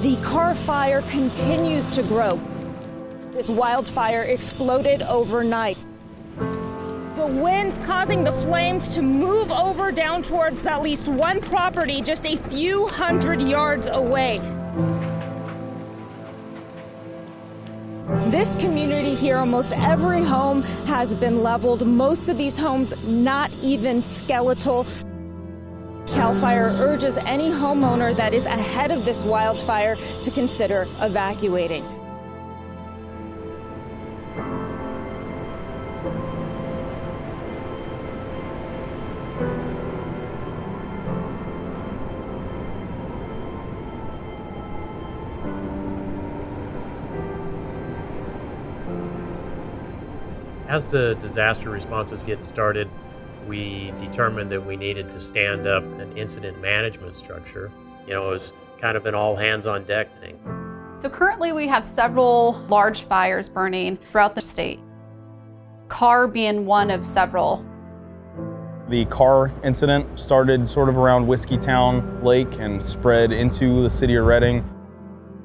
The Carr fire continues to grow. This wildfire exploded overnight. The winds causing the flames to move over down towards at least one property just a few hundred yards away. This community here, almost every home has been leveled. Most of these homes not even skeletal. CAL FIRE urges any homeowner that is ahead of this wildfire to consider evacuating. As the disaster response was getting started, we determined that we needed to stand up an incident management structure. You know, it was kind of an all hands on deck thing. So currently we have several large fires burning throughout the state. Carr being one of several. The Carr incident started sort of around Whiskeytown Lake and spread into the city of Redding.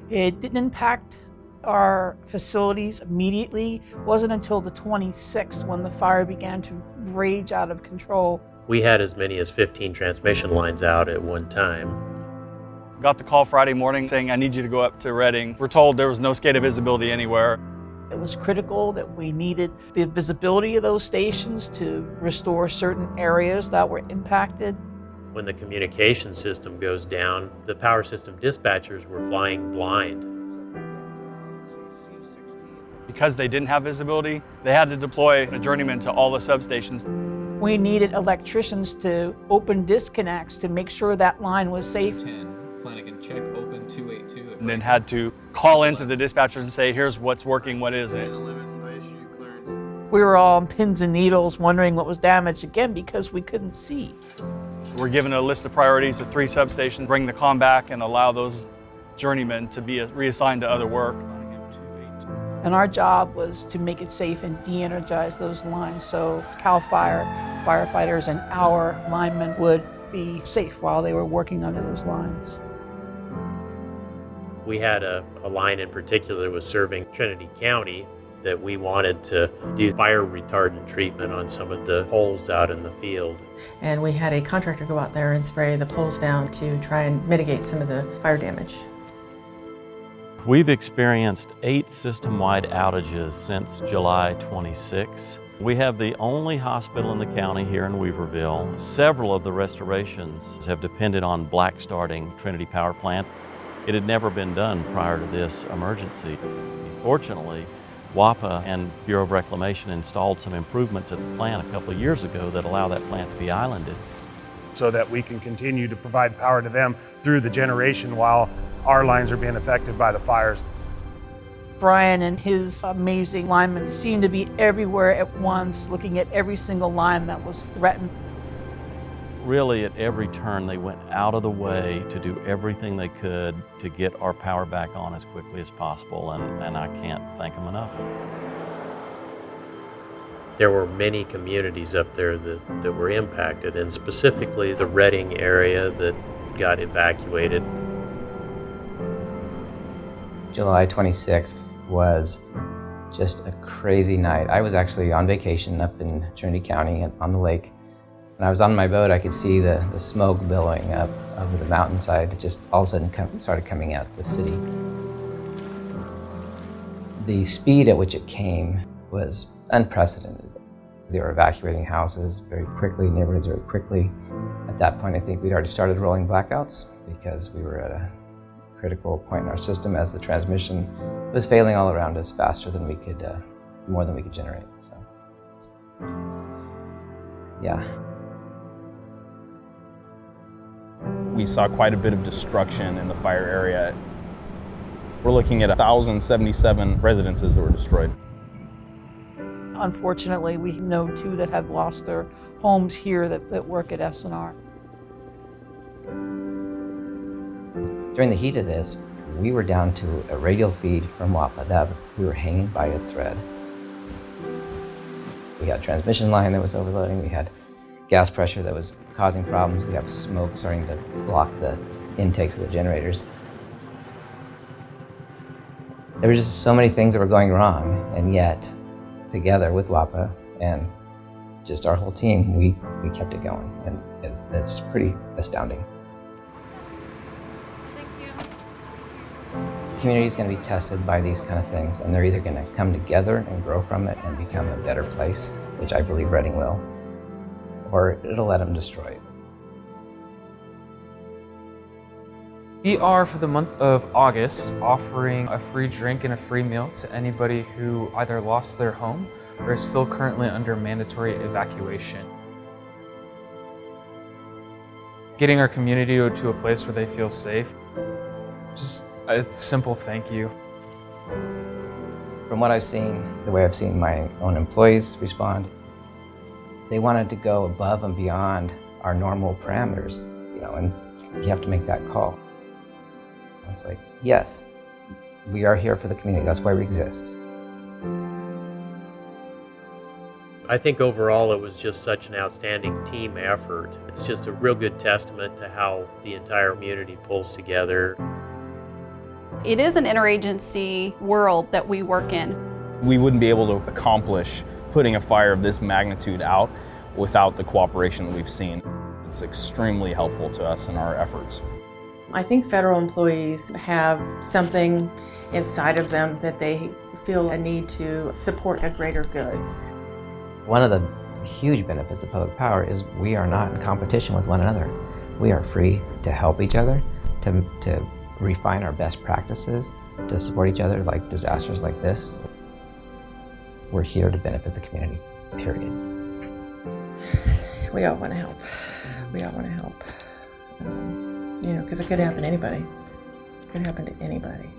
It didn't impact our facilities immediately. It wasn't until the 26th when the fire began to rage out of control. We had as many as 15 transmission lines out at one time. Got the call Friday morning saying, I need you to go up to Redding. We're told there was no SCADA visibility anywhere. It was critical that we needed the visibility of those stations to restore certain areas that were impacted. When the communication system goes down, the power system dispatchers were flying blind. Because they didn't have visibility, they had to deploy a journeyman to all the substations. We needed electricians to open disconnects to make sure that line was safe. 10, Flanagan, check open 282. And then had to call into the dispatchers and say, here's what's working, what isn't. We were all on pins and needles wondering what was damaged again because we couldn't see. We're given a list of priorities at three substations, bring the com back and allow those journeymen to be reassigned to other work. And our job was to make it safe and de-energize those lines so CAL FIRE firefighters and our linemen would be safe while they were working under those lines. We had a, a line in particular that was serving Trinity County that we wanted to do fire retardant treatment on some of the poles out in the field. And we had a contractor go out there and spray the poles down to try and mitigate some of the fire damage. We've experienced eight system-wide outages since July 26. We have the only hospital in the county here in Weaverville. Several of the restorations have depended on black starting Trinity Power Plant. It had never been done prior to this emergency. Fortunately, WAPA and Bureau of Reclamation installed some improvements at the plant a couple of years ago that allow that plant to be islanded. So that we can continue to provide power to them through the generation while our lines are being affected by the fires. Brian and his amazing linemen seemed to be everywhere at once, looking at every single line that was threatened. Really, at every turn, they went out of the way to do everything they could to get our power back on as quickly as possible, and, and I can't thank them enough. There were many communities up there that, that were impacted, and specifically the Redding area that got evacuated. July 26th was just a crazy night. I was actually on vacation up in Trinity County on the lake. When I was on my boat, I could see the, the smoke billowing up over the mountainside. It just all of a sudden come, started coming out of the city. The speed at which it came was unprecedented. They were evacuating houses very quickly, neighborhoods very quickly. At that point, I think we'd already started rolling blackouts because we were at a critical point in our system as the transmission was failing all around us faster than we could, uh, more than we could generate. So, yeah. We saw quite a bit of destruction in the fire area. We're looking at 1,077 residences that were destroyed. Unfortunately, we know two that have lost their homes here that, that work at SNR. During the heat of this, we were down to a radial feed from WAPA. That was, we were hanging by a thread. We had transmission line that was overloading. We had gas pressure that was causing problems. We have smoke starting to block the intakes of the generators. There were just so many things that were going wrong, and yet, together with WAPA and just our whole team, we, we kept it going, and it's, it's pretty astounding. The community is going to be tested by these kind of things, and they're either going to come together and grow from it and become a better place, which I believe Redding will, or it'll let them destroy it. We are, for the month of August, offering a free drink and a free meal to anybody who either lost their home or is still currently under mandatory evacuation. Getting our community to a place where they feel safe, just a simple thank you. From what I've seen, the way I've seen my own employees respond, they wanted to go above and beyond our normal parameters, you know, and you have to make that call. I was like, yes, we are here for the community. That's why we exist. I think overall it was just such an outstanding team effort. It's just a real good testament to how the entire community pulls together. It is an interagency world that we work in. We wouldn't be able to accomplish putting a fire of this magnitude out without the cooperation that we've seen. It's extremely helpful to us in our efforts. I think federal employees have something inside of them that they feel a need to support a greater good. One of the huge benefits of public power is we are not in competition with one another. We are free to help each other, to, to refine our best practices, to support each other like disasters like this. We're here to benefit the community, period. We all want to help. We all want to help. Um, you know, because it could happen to anybody. It could happen to anybody.